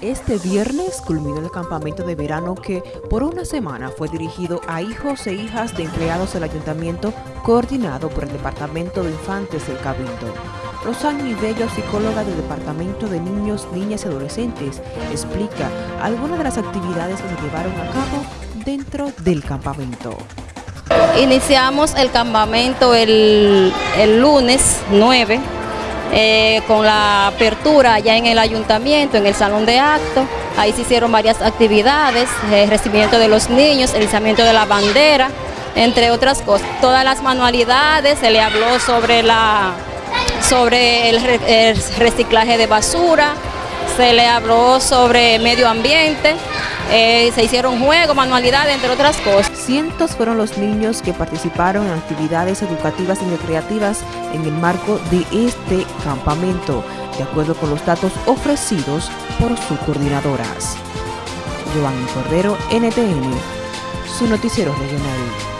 Este viernes culminó el campamento de verano que por una semana fue dirigido a hijos e hijas de empleados del ayuntamiento coordinado por el Departamento de Infantes del Cabildo. Rosario Ibello, psicóloga del Departamento de Niños, Niñas y Adolescentes, explica algunas de las actividades que se llevaron a cabo dentro del campamento. Iniciamos el campamento el, el lunes 9 eh, con la apertura ya en el ayuntamiento, en el salón de actos. Ahí se hicieron varias actividades, el recibimiento de los niños, el izamiento de la bandera, entre otras cosas. Todas las manualidades, se le habló sobre, la, sobre el reciclaje de basura, se le habló sobre medio ambiente, eh, se hicieron juegos, manualidades, entre otras cosas. Cientos fueron los niños que participaron en actividades educativas y recreativas en el marco de este campamento, de acuerdo con los datos ofrecidos por sus coordinadoras. Giovanni Cordero, NTN, su noticiero regional.